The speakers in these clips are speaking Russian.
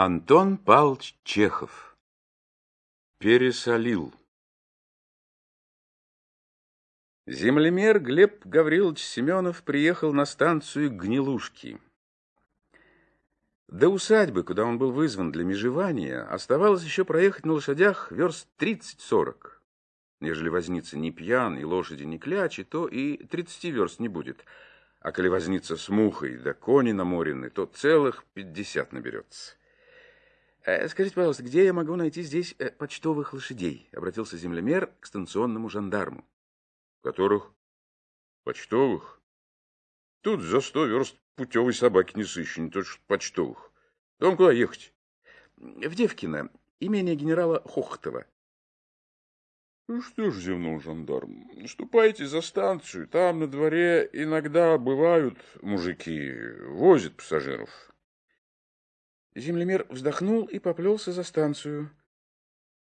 Антон Павлович Чехов Пересолил Землемер Глеб Гаврилович Семенов приехал на станцию Гнилушки. До усадьбы, куда он был вызван для межевания, оставалось еще проехать на лошадях верст 30-40. Нежели возница не пьян и лошади не клячи, то и 30 верст не будет. А коли возница с мухой да кони наморены, то целых 50 наберется. Э, «Скажите, пожалуйста, где я могу найти здесь э, почтовых лошадей?» — обратился землемер к станционному жандарму. «Которых? Почтовых? Тут за сто верст путевой собаки не сыщу, не то что почтовых. Вам куда ехать?» «В Девкино, имение генерала Хохотова». Ну что ж, зевнул жандарм, ступайте за станцию, там на дворе иногда бывают мужики, возят пассажиров. Землемер вздохнул и поплелся за станцию.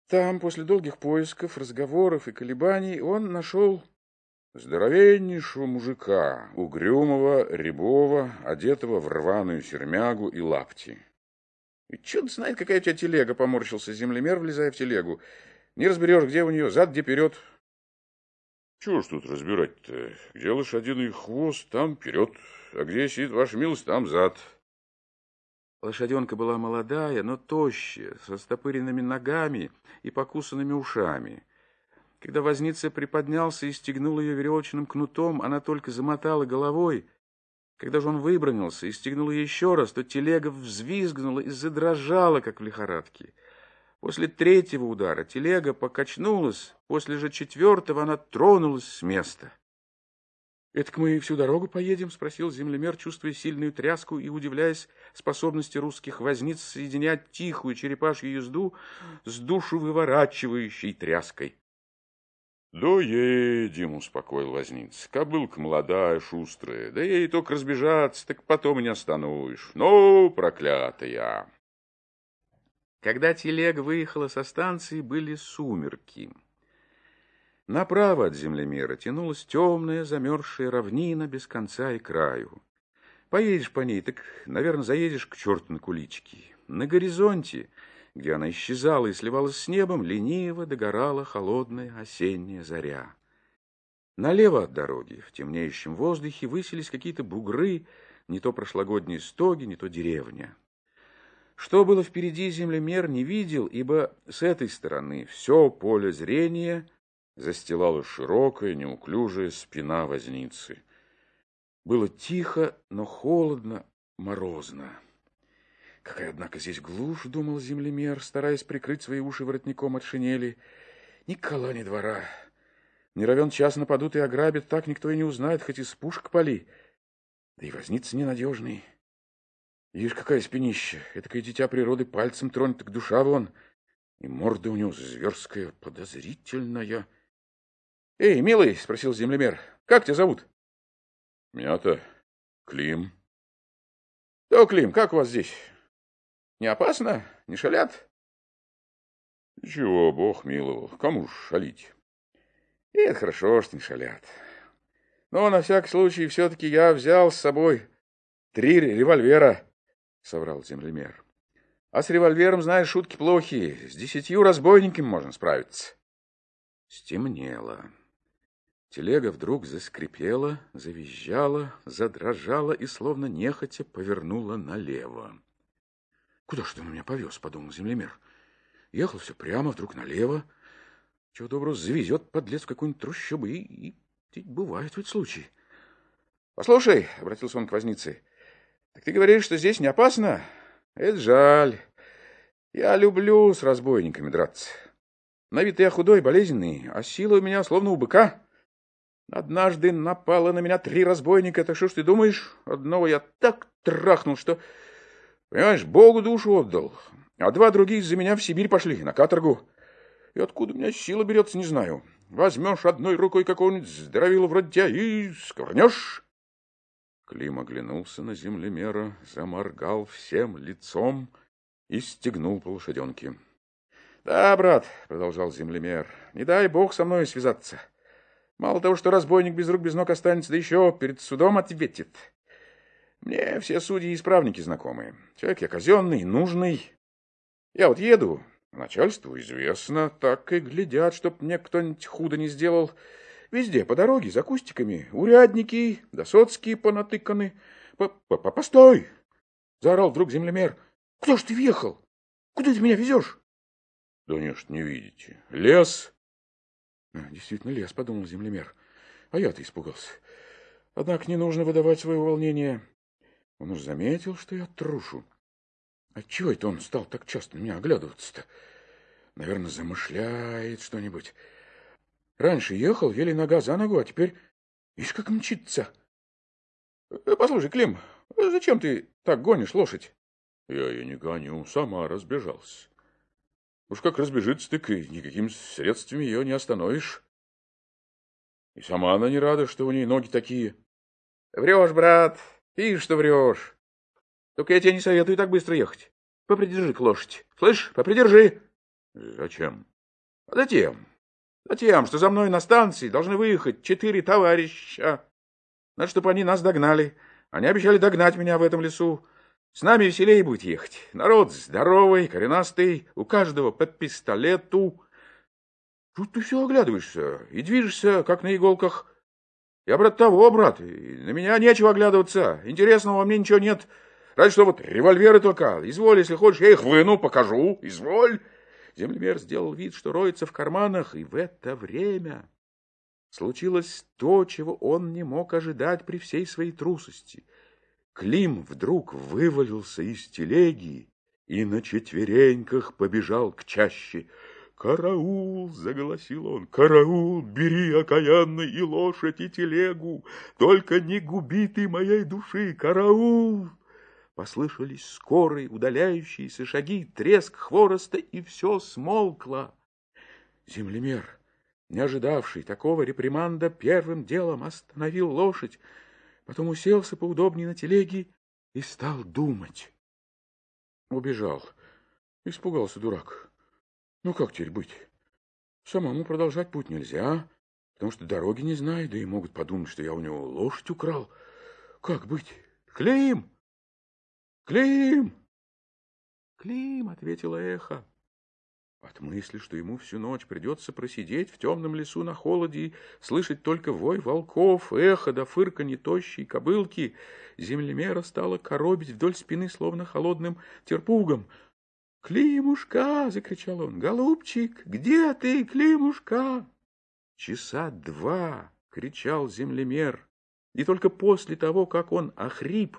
Там, после долгих поисков, разговоров и колебаний, он нашел здоровеннейшего мужика, угрюмого, рябого, одетого в рваную сермягу и лапти. И черт знает, какая у тебя телега, поморщился землемер, влезая в телегу. Не разберешь, где у нее, зад, где вперед. Чего ж тут разбирать-то? Где лошадиный хвост, там вперед, а где сидит ваша милость, там зад. Лошаденка была молодая, но тощая, со стопыренными ногами и покусанными ушами. Когда возница приподнялся и стегнул ее веревочным кнутом, она только замотала головой. Когда же он выбронился и стегнул ее еще раз, то телега взвизгнула и задрожала, как в лихорадке. После третьего удара телега покачнулась, после же четвертого она тронулась с места. «Это мы всю дорогу поедем?» — спросил землемер, чувствуя сильную тряску и удивляясь способности русских возниц соединять тихую черепашью езду с душу выворачивающей тряской. «Доедем», — успокоил возниц. «Кобылка молодая, шустрая, да ей только разбежаться, так потом и не остановишь. Ну, проклятая!» Когда телега выехала со станции, были сумерки. Направо от землемера тянулась темная замерзшая равнина без конца и краю. Поедешь по ней, так, наверное, заедешь к черту на кулички. На горизонте, где она исчезала и сливалась с небом, лениво догорала холодная осенняя заря. Налево от дороги, в темнеющем воздухе, высились какие-то бугры, не то прошлогодние стоги, не то деревня. Что было впереди, землемер не видел, ибо с этой стороны все поле зрения — застилала широкая, неуклюжая спина возницы. Было тихо, но холодно, морозно. Какая, однако, здесь глушь, думал землемер, стараясь прикрыть свои уши воротником от шинели. Ни кола, ни двора. Не равен час нападут и ограбят, так никто и не узнает, хоть из пушек пали. Да и возница ненадежный. Видишь, какая спинища, этакое дитя природы пальцем тронет, так душа вон. И морда у него зверская, подозрительная. — Эй, милый, — спросил землемер, — как тебя зовут? — Меня-то Клим. — Да, Клим, как у вас здесь? Не опасно? Не шалят? — Чего, бог миловал, кому ж шалить? — Это хорошо, что не шалят. Но на всякий случай все-таки я взял с собой три револьвера, — соврал землемер. — А с револьвером, знаешь, шутки плохие. С десятью разбойниками можно справиться. Стемнело. Телега вдруг заскрипела, завизжала, задрожала и, словно нехотя, повернула налево. «Куда ж ты на меня повез?» — подумал землемер. Ехал все прямо, вдруг налево. Чего доброго завезет подлец в какую-нибудь трущобу, и, и, и бывают ведь случаи. «Послушай», — обратился он к вознице, — «так ты говоришь, что здесь не опасно? Это жаль. Я люблю с разбойниками драться. На вид я худой, болезненный, а сила у меня словно у быка». Однажды напало на меня три разбойника. Это что ж ты думаешь? Одного я так трахнул, что... Понимаешь, Богу душу отдал. А два других за меня в Сибирь пошли, на каторгу. И откуда у меня сила берется, не знаю. Возьмешь одной рукой какого-нибудь здоровила вроде тебя и скорнешь. Клим оглянулся на землемера, заморгал всем лицом и стегнул по лошаденке. — Да, брат, — продолжал землемер, — не дай бог со мной связаться. — Мало того, что разбойник без рук без ног останется, да еще перед судом ответит. Мне все судьи и исправники знакомые. Человек я казенный, нужный, Я вот еду, начальству известно, так и глядят, чтоб мне кто-нибудь худо не сделал. Везде по дороге, за кустиками, урядники, досоцкие понатыканы. П -п Постой! Заорал вдруг землемер. Кто ж ты въехал? Куда ты меня везешь? Да нет, не видите. Лес. Действительно лес, подумал землемер. А я-то испугался. Однако не нужно выдавать своего волнения. Он уж заметил, что я трушу. Отчего это он стал так часто на меня оглядываться-то? Наверное, замышляет что-нибудь. Раньше ехал, еле нога за ногу, а теперь, видишь, как мчится. Э, послушай, Клим, зачем ты так гонишь лошадь? Я ее не гоню, сама разбежался. Уж как разбежится, так и никакими средствами ее не остановишь. И сама она не рада, что у ней ноги такие. Врешь, брат, видишь, что врешь. Только я тебе не советую так быстро ехать. Попридержи к лошадь. Слышь, попридержи. Зачем? Затем. Затем, что за мной на станции должны выехать четыре товарища. Надо, чтобы они нас догнали. Они обещали догнать меня в этом лесу. С нами веселее будет ехать. Народ здоровый, коренастый, у каждого по пистолету. Тут ты все оглядываешься и движешься, как на иголках. Я, брат, того, брат, на меня нечего оглядываться. Интересного мне ничего нет. Разве что вот револьверы только. Изволь, если хочешь, я их выну, покажу. Изволь. Землемер сделал вид, что роется в карманах, и в это время случилось то, чего он не мог ожидать при всей своей трусости — Клим вдруг вывалился из телеги и на четвереньках побежал к чаще. «Караул!» — заголосил он. «Караул! Бери окаянно и лошадь, и телегу! Только не губи ты моей души! Караул!» Послышались скорые удаляющиеся шаги, треск хвороста, и все смолкло. Землемер, не ожидавший такого реприманда, первым делом остановил лошадь, потом уселся поудобнее на телеге и стал думать. Убежал. Испугался дурак. Ну, как теперь быть? Самому продолжать путь нельзя, потому что дороги не знаю, да и могут подумать, что я у него лошадь украл. Как быть? Клим! Клим! Клим, ответила эхо. От мысли, что ему всю ночь придется просидеть в темном лесу на холоде и слышать только вой волков, эхо да фырканье тощей кобылки, землемера стала коробить вдоль спины, словно холодным терпугом. «Климушка!» — закричал он. «Голубчик, где ты, Климушка?» Часа два кричал землемер, и только после того, как он охрип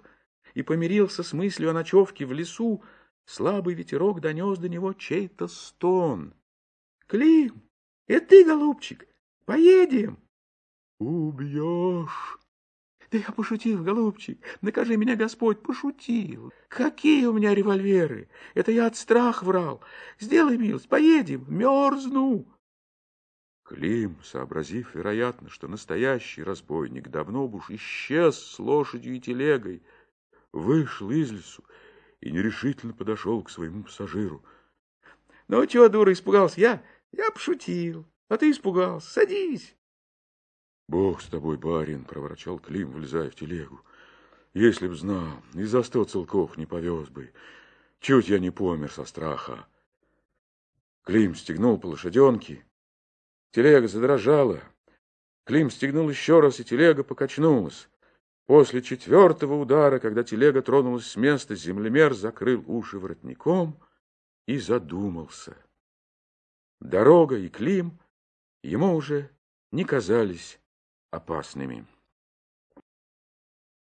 и помирился с мыслью о ночевке в лесу, Слабый ветерок донес до него чей-то стон. — Клим, это ты, голубчик? Поедем? — Убьешь. — Да я пошутил, голубчик. Накажи меня, Господь, пошутил. Какие у меня револьверы? Это я от страха врал. Сделай милость, поедем, мерзну. Клим, сообразив, вероятно, что настоящий разбойник давно уж исчез с лошадью и телегой, вышел из лесу и нерешительно подошел к своему пассажиру. — Ну, чего, дура, испугался? Я, я пошутил, а ты испугался. Садись. — Бог с тобой, барин, — проворчал Клим, влезая в телегу. — Если б знал, и за сто целков не повез бы. Чуть я не помер со страха. Клим стегнул по лошаденке. Телега задрожала. Клим стегнул еще раз, и телега покачнулась. После четвертого удара, когда телега тронулась с места, землемер закрыл уши воротником и задумался. Дорога и Клим ему уже не казались опасными.